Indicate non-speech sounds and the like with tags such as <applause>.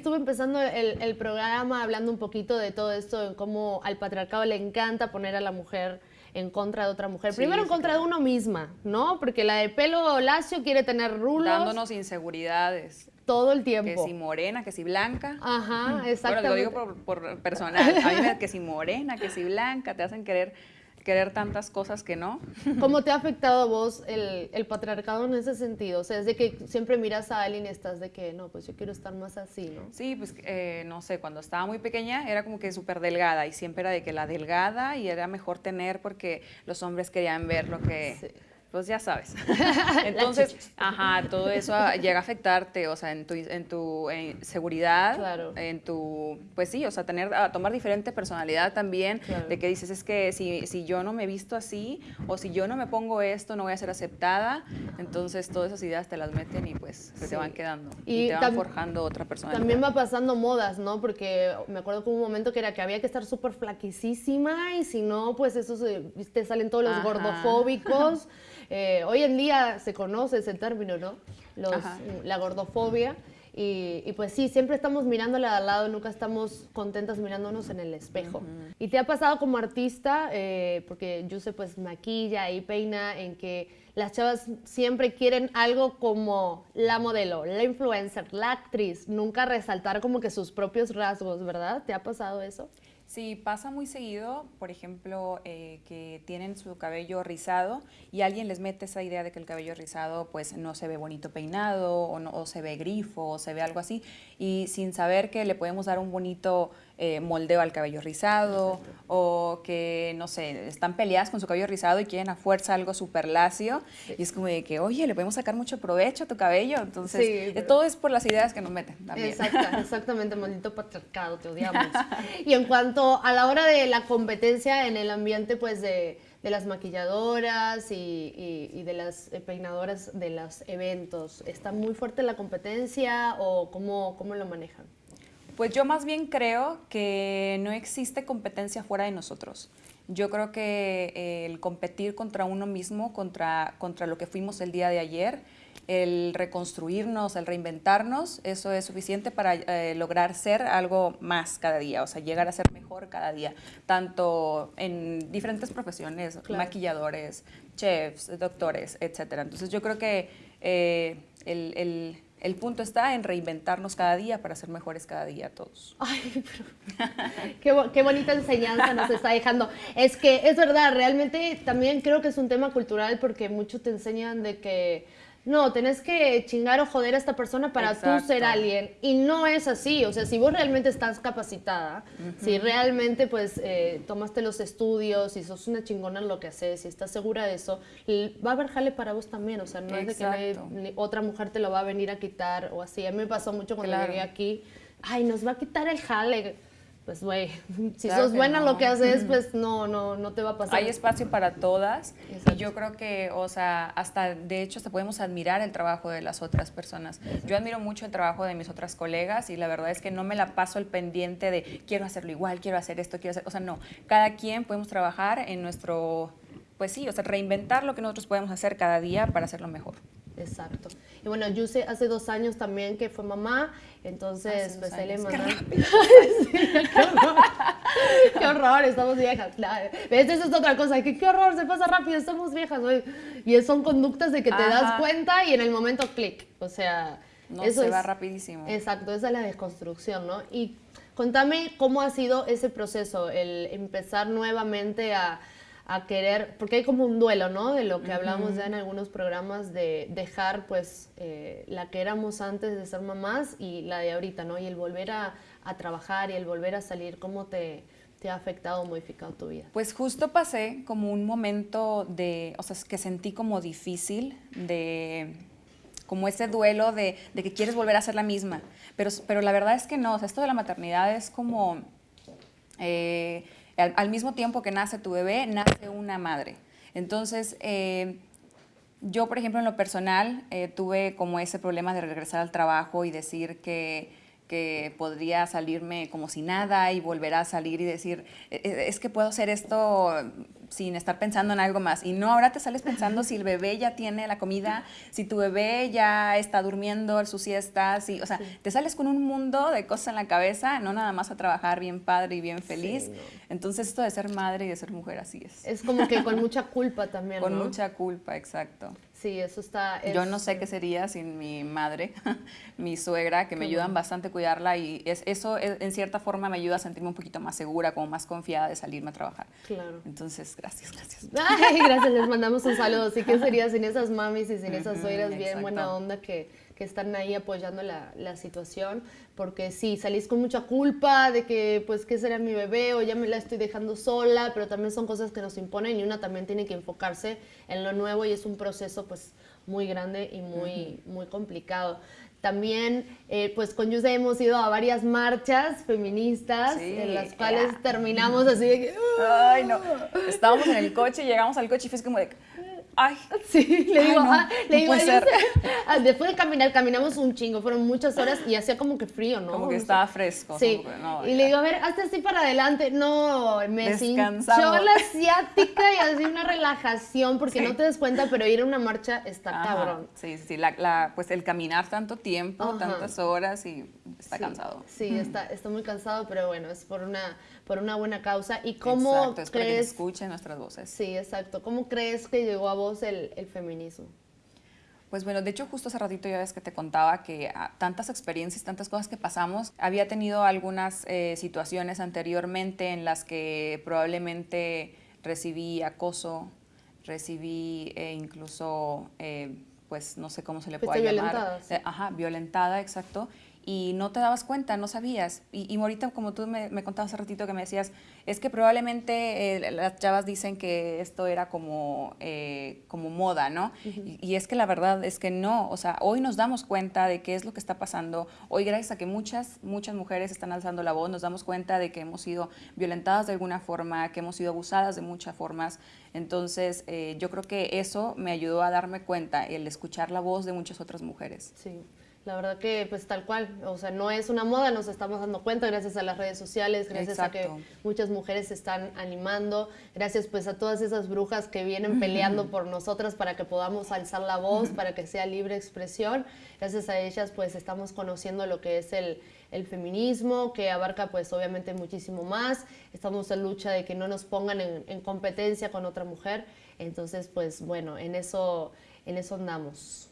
estuve empezando el, el programa hablando un poquito de todo esto, en cómo al patriarcado le encanta poner a la mujer en contra de otra mujer. Primero en contra de uno misma, ¿no? Porque la de pelo lacio quiere tener rulos. Dándonos inseguridades. Todo el tiempo. Que si morena, que si blanca. Ajá, exactamente. Bueno, lo digo por, personal. A mí me que si morena, que si blanca, te hacen querer querer tantas cosas que no. ¿Cómo te ha afectado a vos el, el, patriarcado en ese sentido? O sea, es de que siempre miras a alguien y estás de que, no, pues yo quiero estar más así, ¿no? Sí, pues eh, no sé, cuando estaba muy pequeña era como que súper delgada y siempre era de que la delgada y era mejor tener porque los hombres querían ver lo que pues ya sabes. <laughs> Entonces, ajá, todo eso llega a afectarte, o sea, en tu, en tu seguridad, claro. en tu, pues sí, o sea, tener, a tomar diferente personalidad también, de que dices, es que si, si yo no me visto así, o si yo no me pongo esto, no voy a ser aceptada, entonces todas esas ideas te las meten y pues se te van quedando, y, te van forjando otra persona. También va pasando modas, ¿no? Porque me acuerdo que hubo un momento que era que había que estar súper flaquisísima, y si no, pues eso te salen todos los gordofóbicos, <laughs> Eh, hoy en día se conoce ese término, ¿no? la gordofobia. Y, pues sí, siempre estamos mirándole al lado, nunca estamos contentas mirándonos en el espejo. ¿Y te ha pasado como artista, eh, porque yo sé pues maquilla y peina, en que las chavas siempre quieren algo como la modelo, la influencer, la actriz, nunca resaltar como que sus propios rasgos, ¿verdad? ¿Te ha pasado eso? Sí, pasa muy seguido, por ejemplo, eh, que tienen su cabello rizado y alguien les mete esa idea de que el cabello rizado pues no se ve bonito peinado o, no, o se ve grifo o se ve algo así. Y sin saber que le podemos dar un bonito eh, moldeo al cabello rizado o que, no sé, están peleadas con su cabello rizado y quieren a fuerza algo súper lacio y es como de que, oye, le podemos sacar mucho provecho a tu cabello. Entonces, todo es por las ideas que nos meten también. exactamente, maldito patriarcado, te odiamos. <laughs> y en cuanto a la hora de la competencia en el ambiente, pues de de las maquilladoras y, y, de las peinadoras de los eventos? ¿Está muy fuerte la competencia o cómo, cómo lo manejan? Pues yo más bien creo que no existe competencia fuera de nosotros. Yo creo que eh, el competir contra uno mismo, contra, contra lo que fuimos el día de ayer, el reconstruirnos, el reinventarnos, eso es suficiente para eh, lograr ser algo más cada día, o sea, llegar a ser mejor cada día, tanto en diferentes profesiones, maquilladores, chefs, doctores, etcétera. Entonces yo creo que eh, el el punto está en reinventarnos cada día para ser mejores cada día todos. Ay, pero <laughs> qué, bonita enseñanza nos está dejando. Es que es verdad, realmente también creo que es un tema cultural porque muchos te enseñan de que no, tenés que chingar o joder a esta persona para tú ser alguien. Y no es así. O sea, si vos realmente estás capacitada, si realmente pues eh, tomaste los estudios y sos una chingona en lo que haces y estás segura de eso, va a haber jale para vos también. O sea, no es de que otra mujer te lo va a venir a quitar o así. A mí me pasó mucho cuando llegué aquí. Ay, nos va a quitar el jale pues güey, <laughs> si sos buena lo que haces, pues no, no, no te va a pasar. Hay espacio para todas y yo creo que, o sea, hasta, de hecho, hasta podemos admirar el trabajo de las otras personas. Yo admiro mucho el trabajo de mis otras colegas y la verdad es que no me la paso el pendiente de quiero hacerlo igual, quiero hacer esto, quiero hacer, o sea, no, cada quien podemos trabajar en nuestro, pues sí, o sea, reinventar lo que nosotros podemos hacer cada día para hacerlo mejor. Exacto. Y bueno, yo sé hace dos años también que fue mamá, entonces pues él le mandó... <laughs> Qué, horror. estamos viejas. Claro. Esa es otra cosa, que qué horror, se pasa rápido, estamos viejas. Y son conductas de que te das cuenta y en el momento clic. O sea, no, eso se va rapidísimo. Exacto, esa es la desconstrucción, ¿no? Y contame cómo ha sido ese proceso, el empezar nuevamente a a querer, porque hay como un duelo, ¿no? De lo que hablamos ya en algunos programas, de dejar pues eh, la que éramos antes de ser mamás y la de ahorita, ¿no? Y el volver a, a trabajar y el volver a salir, ¿cómo te, te ha afectado o modificado tu vida? Pues justo pasé como un momento de, o sea, que sentí como difícil, de como ese duelo de, de que quieres volver a ser la misma, pero, pero la verdad es que no, o sea, esto de la maternidad es como... Eh, al, mismo tiempo que nace tu bebé, nace una madre. Entonces, eh, yo, por ejemplo, en lo personal, eh, tuve como ese problema de regresar al trabajo y decir que, que podría salirme como si nada y volver a salir y decir, "E- e- es que puedo hacer esto sin estar pensando en algo más. Y no, ahora te sales pensando si el bebé ya tiene la comida, si tu bebé ya está durmiendo su siesta, si, o sea, te sales con un mundo de cosas en la cabeza, no nada más a trabajar bien padre y bien feliz. no. Entonces esto de ser madre y de ser mujer así es. Es como que con mucha culpa también, Con ¿no? mucha culpa, exacto. Sí, eso está... Yo es- no sé qué sería sin mi madre, <laughs> mi suegra, que me ayudan bueno. bastante a cuidarla y es, eso eh, en cierta forma me ayuda a sentirme un poquito más segura, como más confiada de salirme a trabajar. Claro. Entonces, gracias, gracias. <laughs> Ay, gracias, les mandamos un saludo. Sí, ¿qué sería sin esas mamis y sin esas suegras bien exacto. buena onda que, que están ahí apoyando la, la situación? Porque sí, salís con mucha culpa de que, pues, ¿qué será mi bebé? O ya me la estoy dejando sola, pero también son cosas que nos imponen y una también tiene que enfocarse en lo nuevo y es un proceso, pues, muy grande y muy, muy complicado. También, eh, pues con Yuse hemos ido a varias marchas feministas, Sí, en las cuales terminamos así de que... Ay, no. Estábamos en el coche, llegamos al coche y fue como de, ay, Sí, le Ay, digo, no, ah, le no digo, puede "Ay. Ah, Después de caminar, caminamos un chingo, fueron muchas horas y hacía como que frío, ¿no? como que estaba fresco. Sí, como que no, y ya. le digo, a ver, hazte así para adelante. No, me Descansamos. la ciática y así una relajación, porque Sí. no te des cuenta, pero ir a una marcha está Ajá, cabrón. Sí, sí, sí, la, la- pues el caminar tanto tiempo, Ajá. tantas horas y está Sí, cansado. Sí, está, está muy cansado, pero bueno, es por una, por una buena causa. ¿Y cómo Exacto, es para que crees? escuchen nuestras voces. Sí, exacto. ¿Cómo crees que llegó a vos el, el feminismo? Pues bueno, de hecho justo hace ratito ya ves que te contaba que ah, tantas experiencias, tantas cosas que pasamos, había tenido algunas eh, situaciones anteriormente en las que probablemente recibí acoso, recibí eh, incluso, eh, pues no sé cómo se le puede llamar. violentada, sí. Eh, Ajá, violentada, exacto. Y no te dabas cuenta, no sabías. Y, y ahorita, como tú me, me contabas hace ratito que me decías, es que probablemente eh, las chavas dicen que esto era como, eh, como moda, ¿no? y, y es que la verdad es que no. O sea, hoy nos damos cuenta de qué es lo que está pasando. Hoy, gracias a que muchas, muchas mujeres están alzando la voz, nos damos cuenta de que hemos sido violentadas de alguna forma, que hemos sido abusadas de muchas formas. Entonces, eh, yo creo que eso me ayudó a darme cuenta, el escuchar la voz de muchas otras mujeres. Sí, la verdad que pues tal cual, o sea, no es una moda, nos estamos dando cuenta gracias a las redes sociales, gracias a que muchas mujeres se están animando, gracias pues a todas esas brujas que vienen peleando por nosotras para que podamos alzar la voz, para que sea libre expresión, gracias a ellas pues estamos conociendo lo que es el, el feminismo, que abarca pues obviamente muchísimo más, estamos en lucha de que no nos pongan en, en competencia con otra mujer, entonces pues bueno, en eso, en eso andamos.